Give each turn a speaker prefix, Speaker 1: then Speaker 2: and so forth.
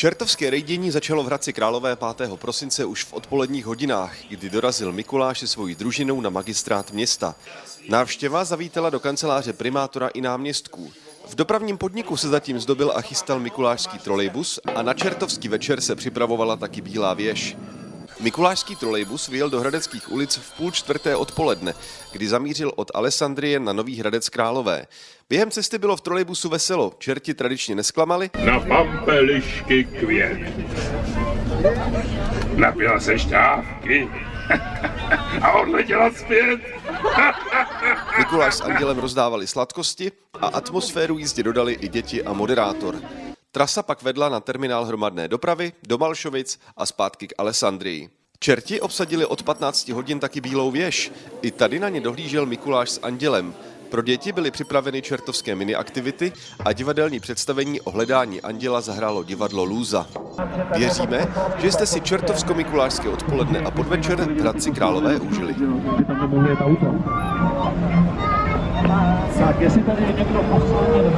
Speaker 1: Čertovské rejdění začalo v Hradci Králové 5. prosince už v odpoledních hodinách, kdy dorazil Mikuláš se svojí družinou na magistrát města. Návštěva zavítala do kanceláře primátora i náměstků. V dopravním podniku se zatím zdobil a chystal mikulášský trolejbus a na čertovský večer se připravovala taky Bílá věž. Mikulášský trolejbus vyjel do Hradeckých ulic v půl čtvrté odpoledne, kdy zamířil od Alessandrie na Nový Hradec Králové. Během cesty bylo v trolejbusu veselo, čerti tradičně nesklamali.
Speaker 2: Na pampelišky květ. Napila se šťávky a odletěla zpět.
Speaker 1: Mikuláš s Andělem rozdávali sladkosti a atmosféru jízdě dodali i děti a moderátor. Trasa pak vedla na terminál hromadné dopravy do Malšovic a zpátky k Alessandrii. Čerti obsadili od 15 hodin taky Bílou věž. I tady na ně dohlížel Mikuláš s Andělem. Pro děti byly připraveny čertovské mini aktivity a divadelní představení o hledání anděla zahrálo divadlo Lůza. Věříme, že jste si čertovsko-mikulášské odpoledne a podvečer Hradci Králové užili.
Speaker 3: Tak, jestli tady je někdo poslední,